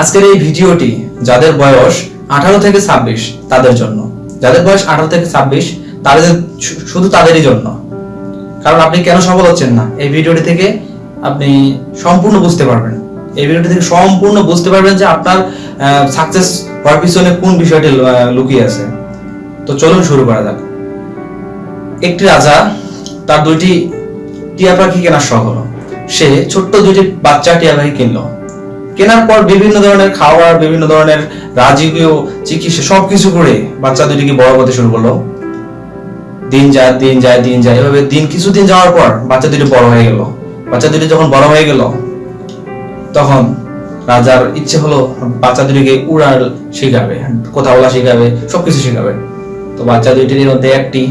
আজকের এই ভিডিওটি যাদের বয়স আঠারো থেকে ছাব্বিশ, তাদের জন্য। যাদের বয়স আঠারো থেকে ছাব্বিশ, তাদের শুধু তাদেরই জন্য। কারণ আপনি কেন সফল হচ্ছেন না? এই ভিডিওটি থেকে আপনি সম্পূর্ণ বুঝতে পারবেন। এই ভিডিওটি থেকে সম্পূর্ণ বুঝতে পারবেন যে আপনার সাকসেস হওয়ার পিছনে কোন বিষয়টি লুকিয়ে আছে। তো চলুন শুরু করা যাক। একটি রাজা, তার দুইটি টিয়া পাখি কেনার শখ হলো। সে ছোট্ট দুইটি বাচ্চা টিয়া পাখি কিনলো। কেনার পর বিভিন্ন ধরনের খাবার বিভিন্ন ধরনের রাজকীয় চিকিৎসা, সবকিছু করে বাচ্চা দুটিকে বড় করতে শুরু করল। দিন যায় দিন যায় দিন যায়। এভাবে দিন, কিছুদিন যাওয়ার পর বাচ্চা দুটি বড় হয়ে গেল। বাচ্চা দুটি যখন বড় হয়ে গেল, তখন রাজার ইচ্ছে হলো বাচ্চা দুটিকে উড়াল শেখাবে কথা বলা শেখাবে, সবকিছু শেখাবে। তো বাচ্চা দুইটির মধ্যে একটি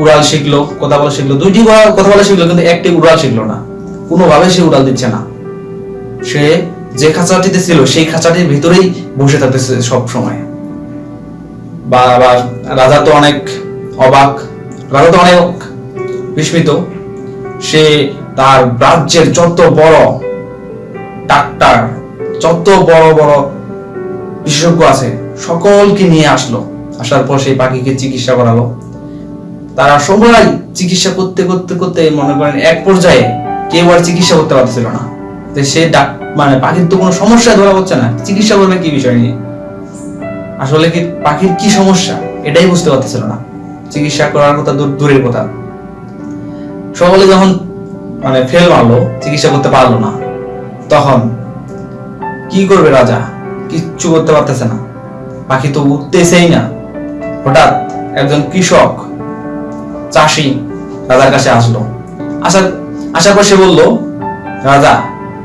উড়াল শিখলো কথা বলা শিখলো, দুইটি কথা বলা শিখলো, কিন্তু একটি উড়াল শিখলো না। কোনোভাবে সে উড়াল দিচ্ছে না। সে যে খাঁচাটিতে ছিল, সেই খাঁচাটির ভিতরেই বসে থাকতেছে সব সময়। বা বা, রাজা তো অনেক অবাক, রাজা তো অনেক বিস্মিত। সে তার রাজ্যের যত বড় ডাক্তার, যত বড় বড় বিশেষজ্ঞ আছে, সকলকে নিয়ে আসলো। আসার পর সেই পাখিকে চিকিৎসা করালো। তারা সবাই চিকিৎসা করতে করতে করতে মনে করেন এক পর্যায়ে কেউ আর চিকিৎসা করতে পারছিল না। তো সে ডাক মানে পাখির তো কোনো সমস্যা ধরা হচ্ছে না। চিকিৎসা করবে কি বিষয় নিয়ে? আসলে কি পাখির কি সমস্যা? এটাই বুঝতে পারতেছিল না। চিকিৎসা করার কথা দূরের কথা। সকলে যখন মানে ফেল মারলো, চিকিৎসা করতে পারল না, তখন কি করবে রাজা? কিচ্ছু করতে পারতেছে না। পাখি তো উঠতেছেই না। হঠাৎ একজন কৃষক, চাষি রাজার কাছে আসলো। আসার আসার পর সে বলল, রাজা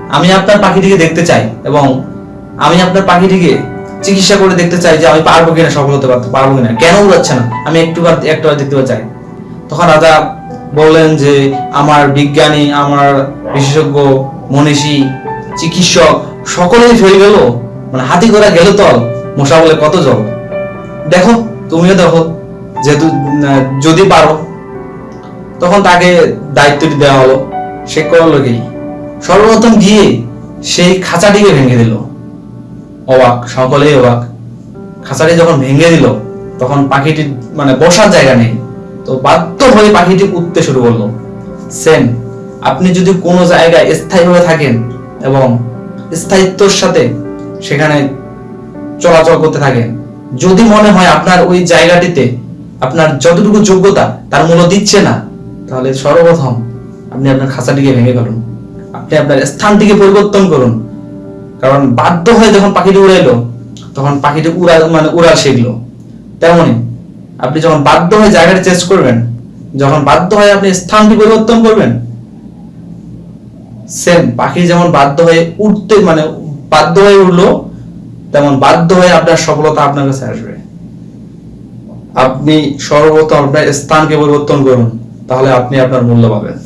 আমি আপনার পাখিটিকে দেখতে চাই এবং আমি আপনার পাখিটিকে চিকিৎসা করে দেখতে চাই যে আমি পারব কিনা, সফল হতে পারতে পারব কিনা। কেন উড়াচ্ছে না? আমি একটুবার একটুবার দেখতে চাই। তখন রাজা বললেন যে, আমার বিজ্ঞানী, আমার বিশেষজ্ঞ, মনীষী, চিকিৎসক, সকলেই ফেল গেল। মানে হাতি করা গেল তল মশা বলে কত জল দেখো, তুমিও দেখো, যেহেতু যদি পারো। তখন তাকে দায়িত্বটি দেওয়া হলো। সে করল কি? সর্বপ্রথম গিয়ে সেই খাঁচাটিকে ভেঙে দিল। অবাক, সকলেই অবাক। খাঁচাটি যখন ভেঙে দিল, তখন পাখিটির মানে বসার জায়গা নেই। তো বাধ্য হয়ে পাখিটি উঠতে শুরু করল। সেম আপনি যদি কোনো জায়গায় স্থায়ীভাবে থাকেন এবং স্থায়িত্বর সাথে সেখানে চলাচল করতে থাকেন, যদি মনে হয় আপনার ওই জায়গাটিতে আপনার যতটুকু যোগ্যতা তার মূল্য দিচ্ছে না, তাহলে সর্বপ্রথম আপনি আপনার খাঁচাটিকে ভেঙে ফেলুন। আপনি আপনার স্থানটিকে পরিবর্তন করুন। কারণ বাধ্য হয়ে যখন পাখিটি উড়াইলো, তখন পাখিটি উড়া মানে উড়াল শিখলো। তেমনি আপনি যখন বাধ্য হয়ে জায়গাটা চেঞ্জ করবেন, যখন বাধ্য হয়ে আপনি স্থানটি পরিবর্তন করবেন সেম পাখি যেমন বাধ্য হয়ে উঠতে মানে বাধ্য হয়ে উঠল তেমন বাধ্য হয়ে আপনার সফলতা আপনার কাছে আসবে। আপনি সর্বপ্রথম আপনার স্থানকে পরিবর্তন করুন, তাহলে আপনি আপনার মূল্য পাবেন।